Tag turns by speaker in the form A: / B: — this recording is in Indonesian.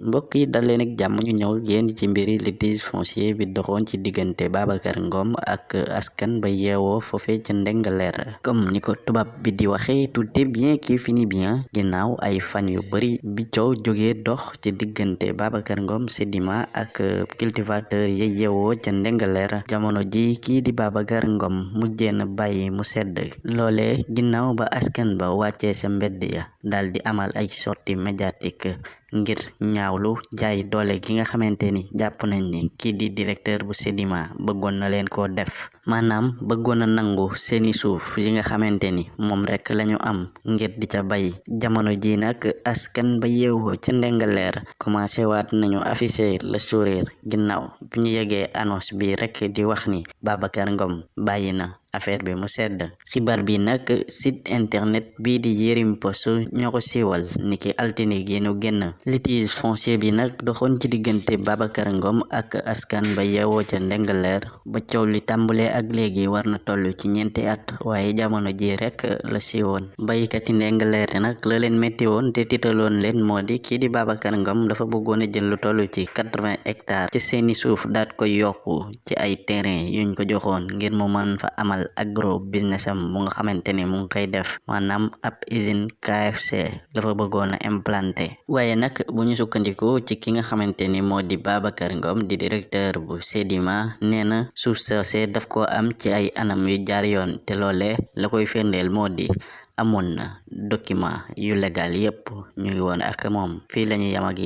A: mbokk yi dal leen ak jàmm ñu ñëw yéen ci mbiri litige foncier bi doxoon ci diggante Babacar Ngom ak askan ba yeewoo foofe ca Ndingler comme ni ko bi di waxe tout est bien qui finit bien. Ginnaaw ay fan yu bari bi coow jógee dox ci diggante Babacar Ngom Sedima ak cultivateur ya yeewoo ca Ndingler jamono ji kii di Babacar Ngom mujjee na bàyyi mu sedd. Loole ginnaaw ba askan ba wàccee sa mbedd ya dal di amal ay sortie médiatique ngir ñaawlu jaay doole gi nga xamante ni jàpp nañ ni kii di directeur bu Sedima bëggoon na leen koo def maanaam bëggoon nangu seeni suuf yi nga xamante ni moom rek lañu am ngir di ca bay. Jamono ji nag askan ba yeewoo ca Ndingler commencé waat nañu afficher le sourire ginnaaw bi ñu yegee annonce bi rek di wax ni Babacar Ngom bàyyi na affaire bi mu sedd. Xibaar bi nag site internet bii di Yerim Post ñoo ko siiwal niki altine gi nu génn. Litige foncier bi nag doxoon ci diggante Babacar Ngom ak askan ba yeewoo ca Ndingler ba coow li tàmbalee ak léegi war na toll ci ñeenti at waaye jamono ji rek la siiwoon. Baykati Ndingler nag la leen metti woon te tiitaloon leen moo di kii di Babacar Ngom dafa bëggoon a jël lu toll ci quatre-vingts hectares ci seeni suuf daat koy yokku ci ay terrain yuñ ko joxoon ngir mu mën fa amal agro business am bu nga xamante ni mu ngi koy def. Maanaam ab usine KFC dafa bëggoon a implanté. Waaye nag bu ñu sukkandiku ci ki nga xamante ni moo di di directeur bu Sedima nee na soosé daf ko am ci ay anam yu jaar yoon te loole la koy firndeel moo di amoon na document yu légal yépp ñu woon ak moom. Fii lañuy yam ak